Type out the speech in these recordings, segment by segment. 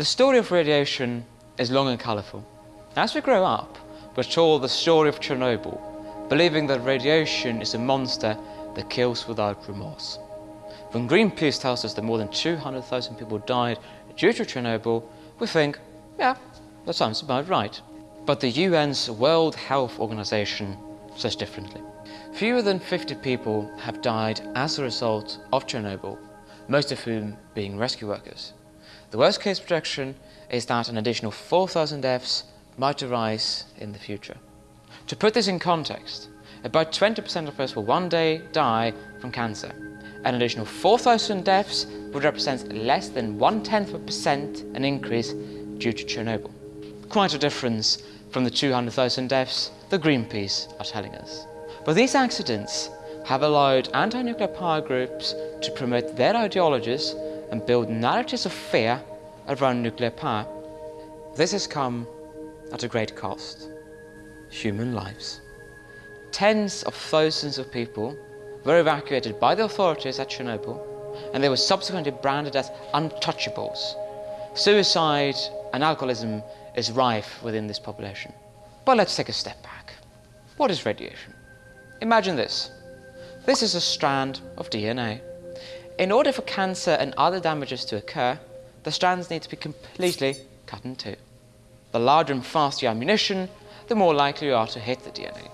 The story of radiation is long and colourful. As we grow up, we're told the story of Chernobyl, believing that radiation is a monster that kills without remorse. When Greenpeace tells us that more than 200,000 people died due to Chernobyl, we think, yeah, that sounds about right. But the UN's World Health Organization says differently. Fewer than 50 people have died as a result of Chernobyl, most of whom being rescue workers. The worst case projection is that an additional 4,000 deaths might arise in the future. To put this in context, about 20% of us will one day die from cancer. An additional 4,000 deaths would represent less than one-tenth of a percent an increase due to Chernobyl. Quite a difference from the 200,000 deaths the Greenpeace are telling us. But these accidents have allowed anti-nuclear power groups to promote their ideologies and build narratives of fear around nuclear power. This has come at a great cost. Human lives. Tens of thousands of people were evacuated by the authorities at Chernobyl and they were subsequently branded as untouchables. Suicide and alcoholism is rife within this population. But let's take a step back. What is radiation? Imagine this. This is a strand of DNA. In order for cancer and other damages to occur, the strands need to be completely cut in two. The larger and faster your ammunition, the more likely you are to hit the DNA.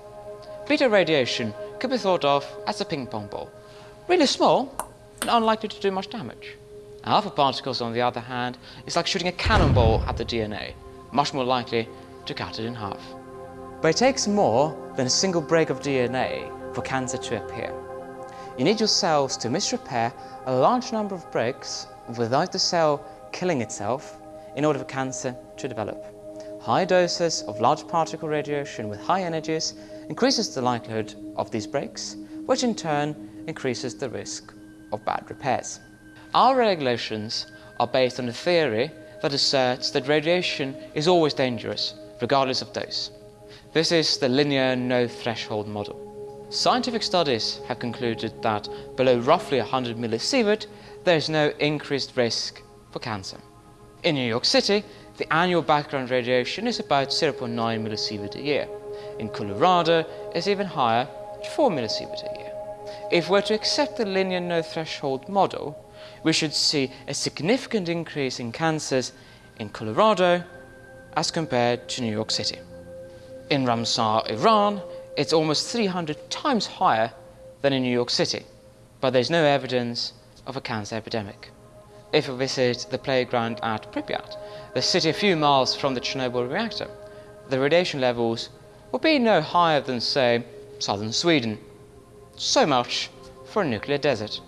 Beta radiation could be thought of as a ping pong ball. Really small and unlikely to do much damage. Alpha particles, on the other hand, is like shooting a cannonball at the DNA, much more likely to cut it in half. But it takes more than a single break of DNA for cancer to appear. You need your cells to misrepair a large number of breaks without the cell killing itself in order for cancer to develop. High doses of large particle radiation with high energies increases the likelihood of these breaks, which in turn increases the risk of bad repairs. Our regulations are based on a theory that asserts that radiation is always dangerous, regardless of dose. This is the linear no-threshold model. Scientific studies have concluded that below roughly 100 millisievert, there is no increased risk for cancer. In New York City, the annual background radiation is about 0.9 millisievert a year. In Colorado, it's even higher, 4 millisievert a year. If we're to accept the linear no-threshold model, we should see a significant increase in cancers in Colorado as compared to New York City. In Ramsar, Iran, it's almost 300 times higher than in New York City, but there's no evidence of a cancer epidemic. If we visit the playground at Pripyat, the city a few miles from the Chernobyl reactor, the radiation levels will be no higher than, say, southern Sweden. So much for a nuclear desert.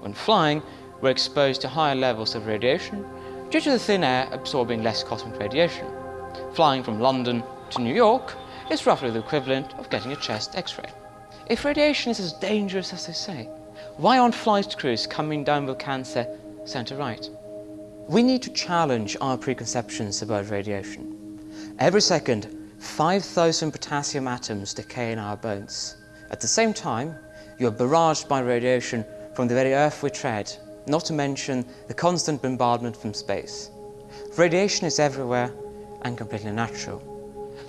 When flying, we're exposed to higher levels of radiation due to the thin air absorbing less cosmic radiation. Flying from London to New York is roughly the equivalent of getting a chest x-ray. If radiation is as dangerous as they say, why aren't flight crews coming down with cancer centre right? We need to challenge our preconceptions about radiation. Every second, 5,000 potassium atoms decay in our bones. At the same time, you are barraged by radiation from the very earth we tread, not to mention the constant bombardment from space. Radiation is everywhere and completely natural.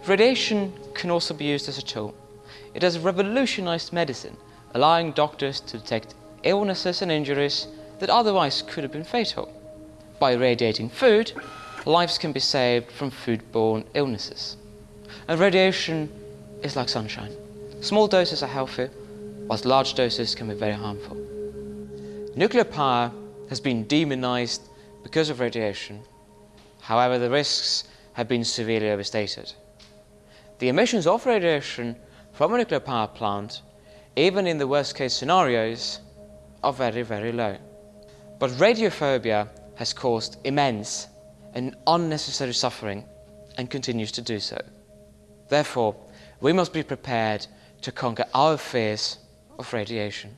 Radiation can also be used as a tool. It has revolutionized medicine, allowing doctors to detect illnesses and injuries that otherwise could have been fatal. By irradiating food, lives can be saved from foodborne illnesses. And radiation is like sunshine. Small doses are healthy, whilst large doses can be very harmful. Nuclear power has been demonized because of radiation. However, the risks have been severely overstated. The emissions of radiation from a nuclear power plant, even in the worst case scenarios, are very, very low. But radiophobia has caused immense and unnecessary suffering and continues to do so. Therefore, we must be prepared to conquer our fears of radiation.